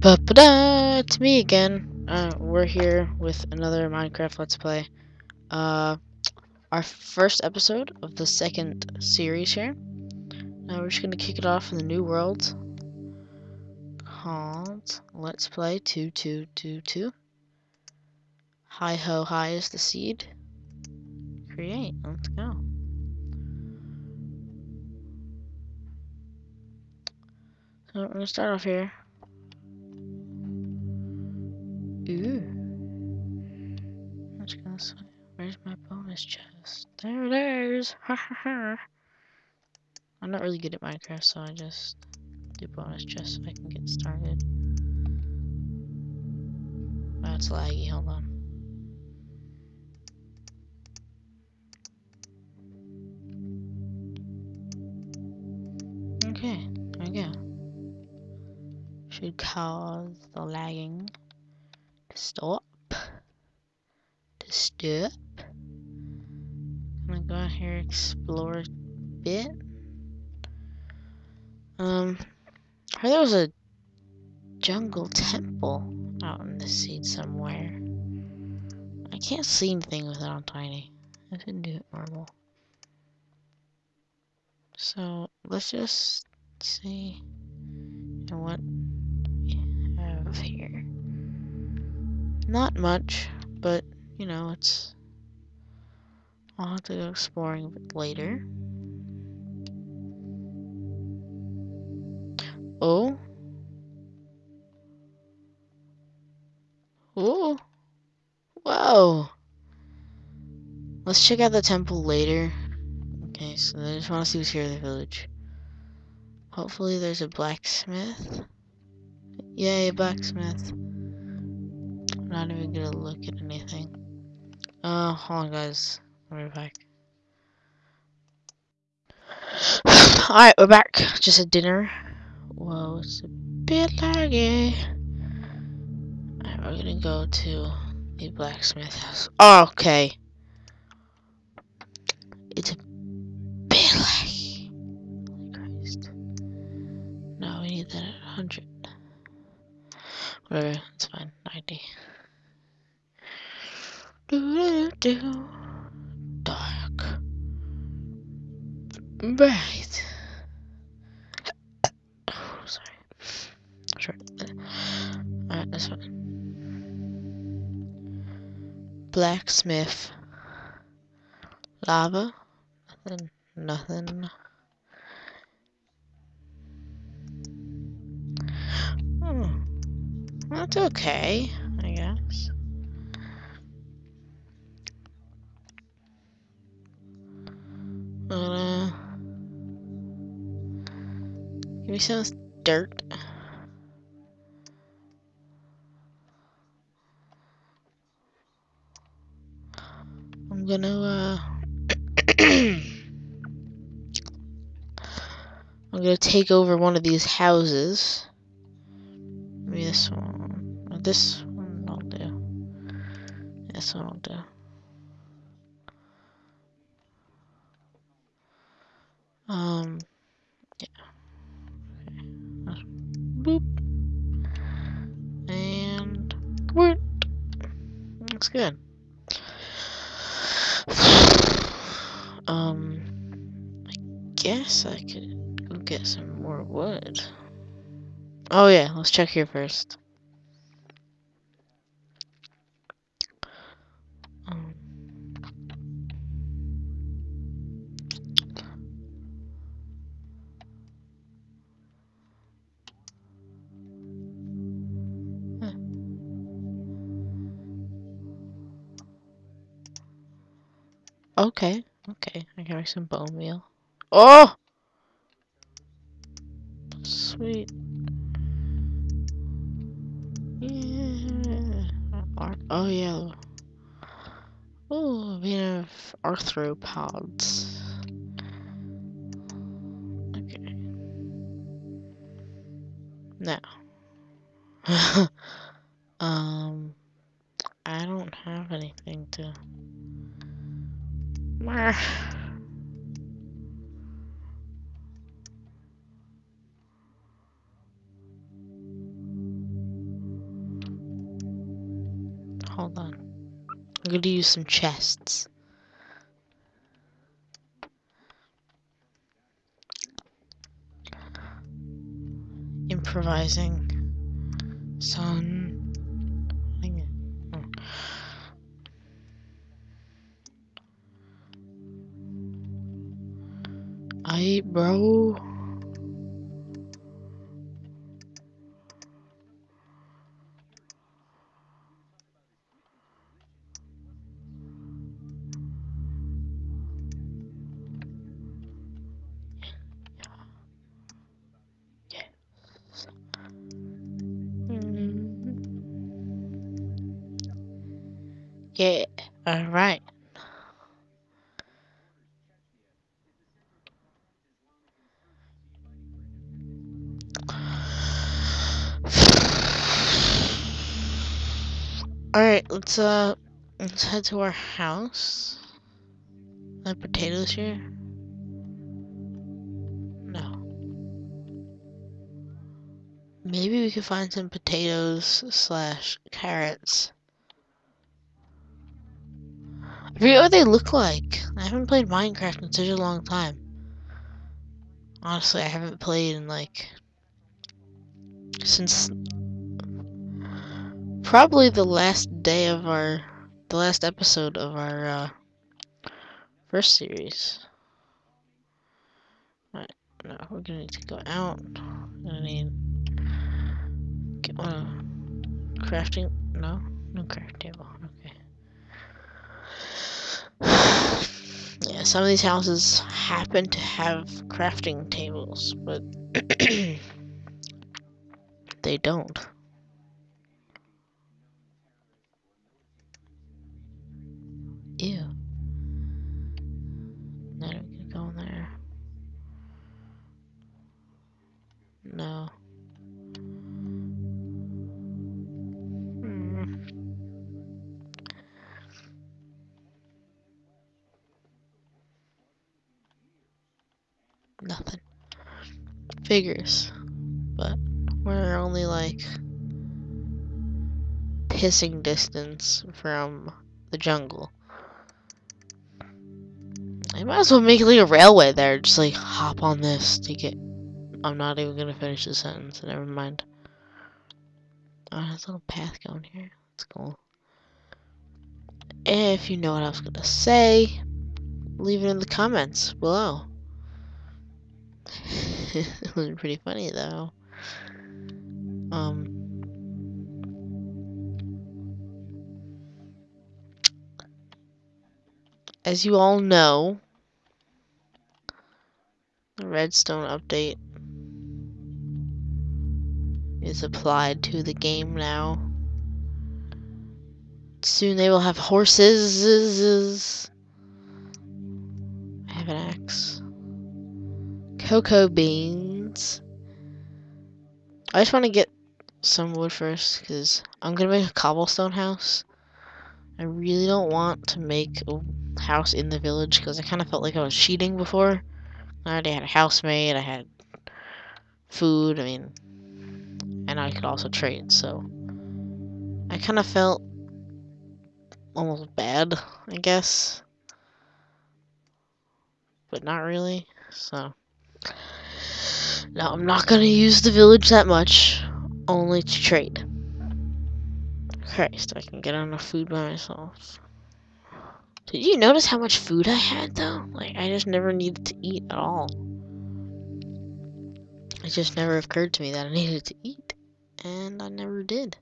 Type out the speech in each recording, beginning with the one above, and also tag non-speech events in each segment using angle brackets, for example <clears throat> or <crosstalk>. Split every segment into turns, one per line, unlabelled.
Ba ba da! It's me again. Uh, we're here with another Minecraft Let's Play. Uh, our first episode of the second series here. Now we're just gonna kick it off in the new world called Let's Play 2222. Hi ho hi is the seed. Create. Let's go. So we're gonna start off here. Ooh. Let's go this way. Where's my bonus chest? There it is! <laughs> Ha ha ha! I'm not really good at Minecraft, so I just do bonus chests so I can get started. That's laggy, hold on. Okay, there we go. Should cause the lagging to stop. To stop. I'm gonna go out here explore a bit. Um, I there was a jungle temple out in the seed somewhere. I can't see anything with it on tiny. I didn't do it normal. So let's just see what we have here. Not much, but you know, it's. I'll have to go exploring a bit later. Oh. Oh. Whoa. Let's check out the temple later. Okay, so I just want to see what's here in the village. Hopefully there's a blacksmith. Yay, blacksmith. Not even gonna look at anything. Uh, hold on guys. I'll be back. <sighs> Alright, we're back. Just had dinner. Whoa, it's a bit laggy. Alright, we're gonna go to the blacksmith house. Oh, okay. It's a bit laggy. Holy Christ. No, we need that at 100. Whatever, it's fine. 90. Dark. Right. Oh, sorry. Sure. Alright, this one. Blacksmith. Lava. Nothing. Nothing. Hmm. That's okay, give me some dirt. I'm gonna, uh, <clears throat> I'm gonna take over one of these houses. Maybe this one. This one I'll do. This one I'll do. Um, yeah. Boop. And what? Looks good. Um, I guess I could go get some more wood. Oh yeah, let's check here first. Okay, okay, I make some bone meal. Oh! Sweet. Yeah. Oh yeah. Oh, we have arthropods. Okay. Now. <laughs> um, I don't have anything to. <sighs> Hold on. I'm gonna use some chests. Improvising. Son. I, bro. Mm-hmm. Yeah, alright. Alright, let's uh let's head to our house. Are potatoes here? No. Maybe we could find some potatoes slash carrots. I forget what they look like. I haven't played Minecraft in such a long time. Honestly, I haven't played in like since probably the last day of our the last episode of our uh, first series. Right, no, we're gonna need to go out. We're gonna need get one crafting. No, no craft table. Okay. <sighs> yeah, some of these houses happen to have crafting tables, but <clears throat> they don't. Figures. But we're only like pissing distance from the jungle. I might as well make like a railway there, just like hop on this to get I'm not even gonna finish the sentence, never mind. Oh, there's a little path going here. That's cool. If you know what I was gonna say, leave it in the comments below. <laughs> it was pretty funny though. Um. As you all know, the redstone update is applied to the game now. Soon they will have horses. I have an axe cocoa beans. I just want to get some wood first because I'm going to make a cobblestone house. I really don't want to make a house in the village because I kind of felt like I was cheating before. I already had a house made, I had food, I mean, and I could also trade, so I kind of felt almost bad, I guess, but not really, so. Now, I'm not going to use the village that much, only to trade. So I can get enough food by myself. Did you notice how much food I had, though? Like, I just never needed to eat at all. It just never occurred to me that I needed to eat. And I never did.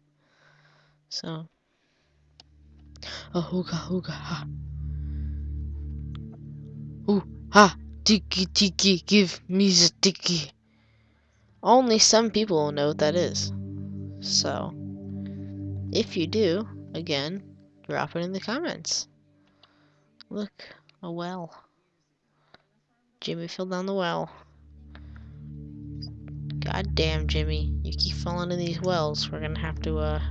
So. Oh, hooga, hooga, ha. Ooh, ha. Tiki tiki, give me the tiki. Only some people will know what that is. So, if you do, again, drop it in the comments. Look, a well. Jimmy fell down the well. God damn, Jimmy. You keep falling in these wells. We're gonna have to, uh,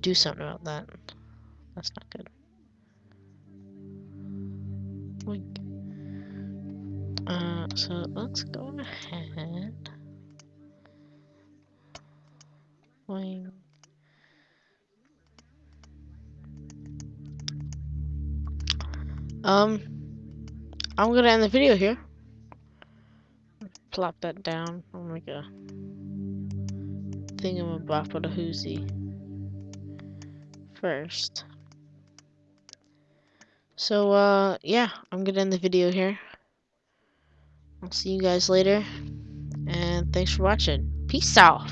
do something about that. That's not good. Uh, so let's go ahead. Wing. Um, I'm gonna end the video here. Plop that down. I'll make a thingamabop with a hoozy first. So, uh, yeah, I'm gonna end the video here. I'll see you guys later. And thanks for watching. Peace out.